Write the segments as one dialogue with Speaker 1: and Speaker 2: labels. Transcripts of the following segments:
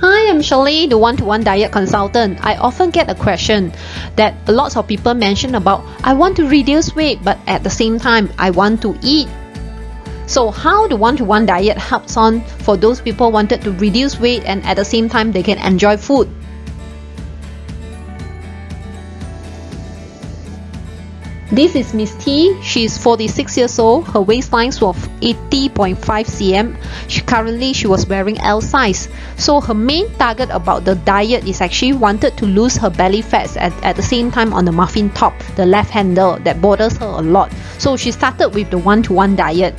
Speaker 1: Hi, I'm Shirley, the one-to-one diet consultant. I often get a question that lots of people mention about I want to reduce weight but at the same time I want to eat. So how the one-to-one diet helps on for those people wanted to reduce weight and at the same time they can enjoy food. This is Miss T. She is 46 years old. Her waistline was 80.5 cm. She, currently, she was wearing L size. So her main target about the diet is actually wanted to lose her belly fats at, at the same time on the muffin top, the love handle that bothers her a lot. So she started with the one-to-one -one diet.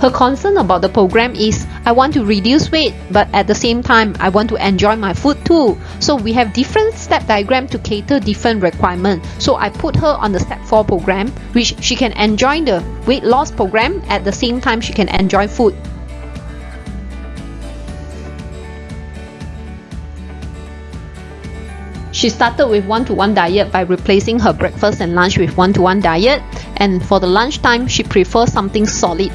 Speaker 1: Her concern about the program is I want to reduce weight but at the same time I want to enjoy my food too. So we have different step diagram to cater different requirements. So I put her on the step 4 program which she can enjoy the weight loss program at the same time she can enjoy food. She started with one-to-one -one diet by replacing her breakfast and lunch with one-to-one -one diet and for the lunchtime she prefers something solid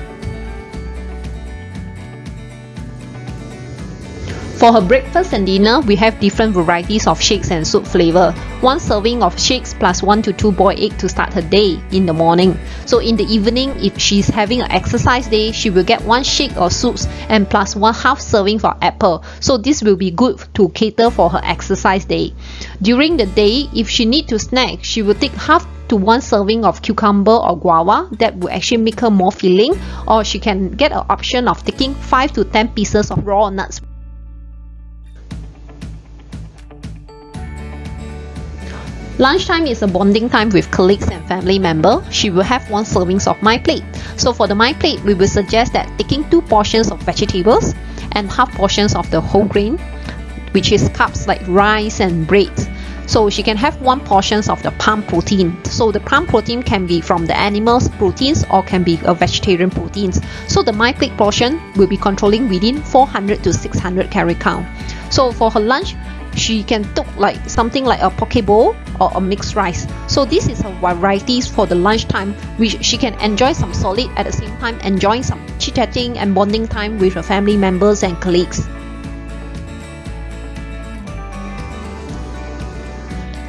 Speaker 1: For her breakfast and dinner, we have different varieties of shakes and soup flavor. One serving of shakes plus 1 to 2 boiled egg to start her day in the morning. So in the evening, if she's having an exercise day, she will get one shake or soups and plus one half serving for apple. So this will be good to cater for her exercise day. During the day, if she need to snack, she will take half to one serving of cucumber or guava that will actually make her more filling or she can get an option of taking 5 to 10 pieces of raw nuts Lunchtime is a bonding time with colleagues and family members. She will have one servings of my plate. So for the my plate, we will suggest that taking two portions of vegetables and half portions of the whole grain, which is carbs like rice and bread. So she can have one portions of the palm protein. So the palm protein can be from the animal's proteins or can be a vegetarian proteins. So the my plate portion will be controlling within 400 to 600 calorie count. So for her lunch, she can cook like something like a poke bowl or a mixed rice. So this is a varieties for the lunchtime which she can enjoy some solid at the same time enjoying some chit-chatting and bonding time with her family members and colleagues.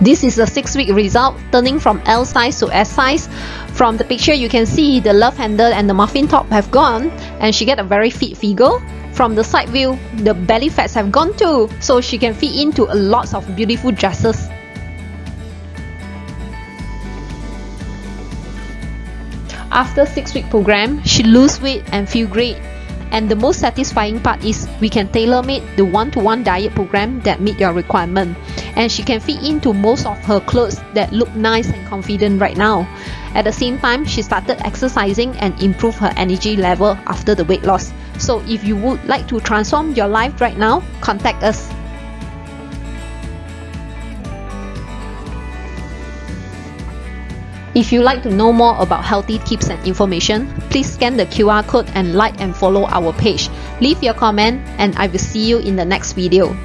Speaker 1: This is a 6 week result turning from L size to S size. From the picture you can see the love handle and the muffin top have gone and she get a very fit figure from the side view, the belly fats have gone too, so she can fit into a lots of beautiful dresses. After 6 week program, she lose weight and feel great. And the most satisfying part is we can tailor-made the one-to-one -one diet program that meet your requirement. And she can fit into most of her clothes that look nice and confident right now. At the same time, she started exercising and improved her energy level after the weight loss. So if you would like to transform your life right now, contact us. If you'd like to know more about healthy tips and information, please scan the QR code and like and follow our page. Leave your comment and I will see you in the next video.